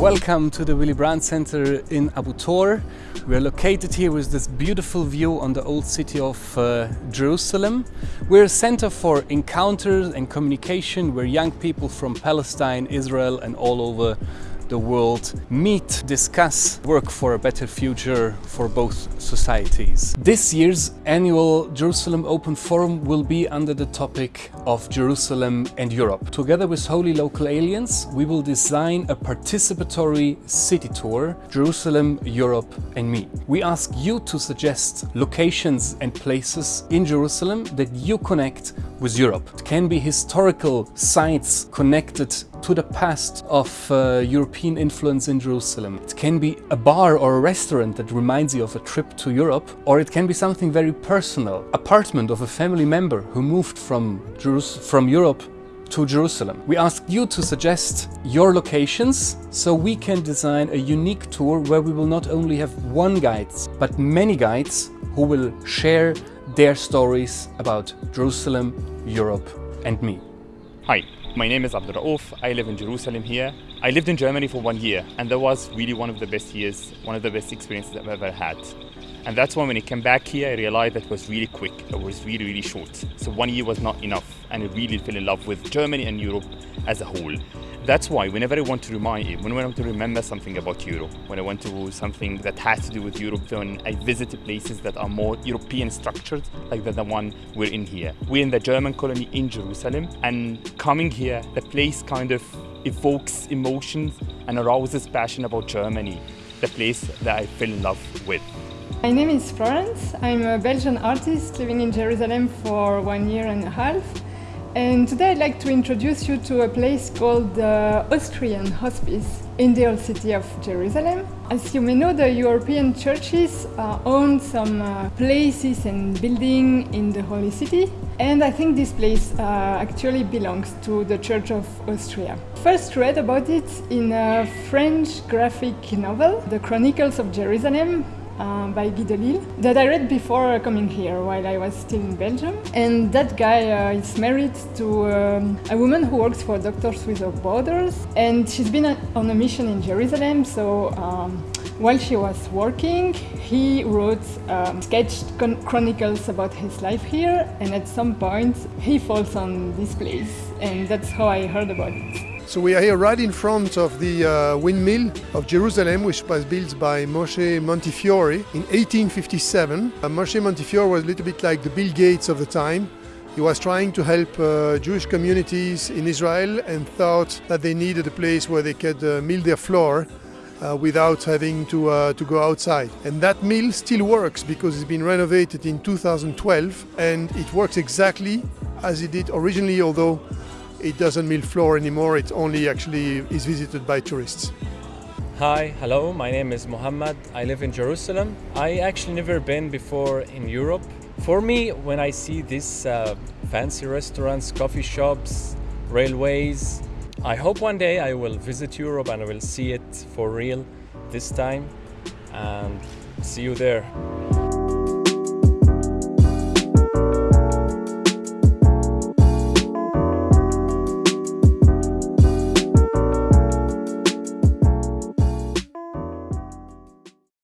Welcome to the Willy Brandt Center in Abu Tor. We are located here with this beautiful view on the old city of uh, Jerusalem. We're a center for encounters and communication where young people from Palestine, Israel and all over the world meet, discuss, work for a better future for both societies. This year's annual Jerusalem Open Forum will be under the topic of Jerusalem and Europe. Together with Holy Local Aliens, we will design a participatory city tour, Jerusalem, Europe and me. We ask you to suggest locations and places in Jerusalem that you connect with Europe. It can be historical sites connected to the past of uh, European influence in Jerusalem. It can be a bar or a restaurant that reminds you of a trip to Europe, or it can be something very personal, apartment of a family member who moved from, Jerus from Europe to Jerusalem. We ask you to suggest your locations so we can design a unique tour where we will not only have one guide, but many guides who will share their stories about Jerusalem, Europe and me. Hi, my name is Abdul Rauf. I live in Jerusalem here. I lived in Germany for one year and that was really one of the best years, one of the best experiences I've ever had. And that's why when I came back here, I realized that was really quick. It was really, really short. So one year was not enough. And I really fell in love with Germany and Europe as a whole. That's why whenever I want to remind you, when I want to remember something about Europe, when I want to do something that has to do with Europe, when I visit places that are more European structured, like the, the one we're in here. We're in the German colony in Jerusalem, and coming here, the place kind of evokes emotions and arouses passion about Germany, the place that I fell in love with. My name is Florence. I'm a Belgian artist living in Jerusalem for one year and a half. And today I'd like to introduce you to a place called the Austrian Hospice in the old city of Jerusalem. As you may know, the European churches uh, own some uh, places and buildings in the Holy City. And I think this place uh, actually belongs to the Church of Austria. First read about it in a French graphic novel, The Chronicles of Jerusalem, uh, by Guy Delisle that I read before coming here while I was still in Belgium. And that guy uh, is married to um, a woman who works for Doctors Without Borders and she's been on a mission in Jerusalem so um, while she was working he wrote um, sketched chronicles about his life here and at some point he falls on this place and that's how I heard about it. So we are here right in front of the uh, windmill of Jerusalem, which was built by Moshe Montefiore in 1857. Uh, Moshe Montefiore was a little bit like the Bill Gates of the time. He was trying to help uh, Jewish communities in Israel and thought that they needed a place where they could uh, mill their flour uh, without having to, uh, to go outside. And that mill still works because it's been renovated in 2012 and it works exactly as it did originally, although it doesn't mill floor anymore, it only actually is visited by tourists. Hi, hello, my name is Mohammed. I live in Jerusalem. I actually never been before in Europe. For me, when I see these uh, fancy restaurants, coffee shops, railways, I hope one day I will visit Europe and I will see it for real this time and see you there.